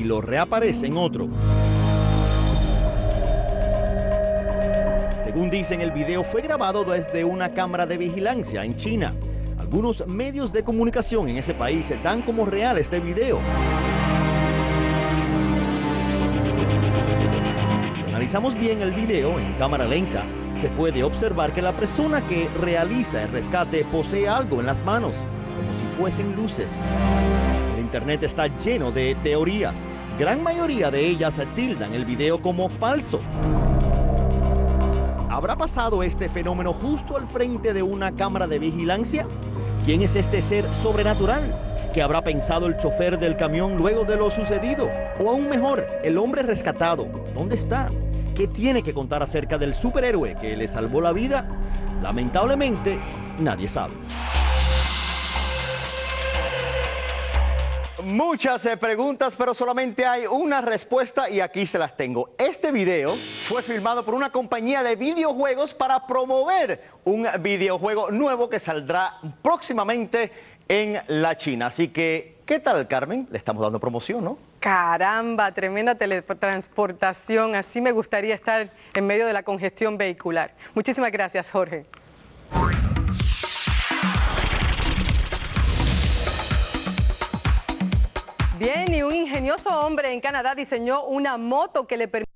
y lo reaparece en otro. Según dicen, el video fue grabado desde una cámara de vigilancia en China. Algunos medios de comunicación en ese país dan como real este video. Si analizamos bien el video en cámara lenta, se puede observar que la persona que realiza el rescate posee algo en las manos, como si fuesen luces. El internet está lleno de teorías. Gran mayoría de ellas tildan el video como falso. ¿Habrá pasado este fenómeno justo al frente de una cámara de vigilancia? ¿Quién es este ser sobrenatural? ¿Qué habrá pensado el chofer del camión luego de lo sucedido? O aún mejor, el hombre rescatado. ¿Dónde está? ¿Qué tiene que contar acerca del superhéroe que le salvó la vida? Lamentablemente, nadie sabe. Muchas eh, preguntas, pero solamente hay una respuesta y aquí se las tengo. Este video fue filmado por una compañía de videojuegos para promover un videojuego nuevo que saldrá próximamente en la China. Así que, ¿qué tal, Carmen? Le estamos dando promoción, ¿no? Caramba, tremenda teletransportación. Así me gustaría estar en medio de la congestión vehicular. Muchísimas gracias, Jorge. Bien, y un ingenioso hombre en Canadá diseñó una moto que le permite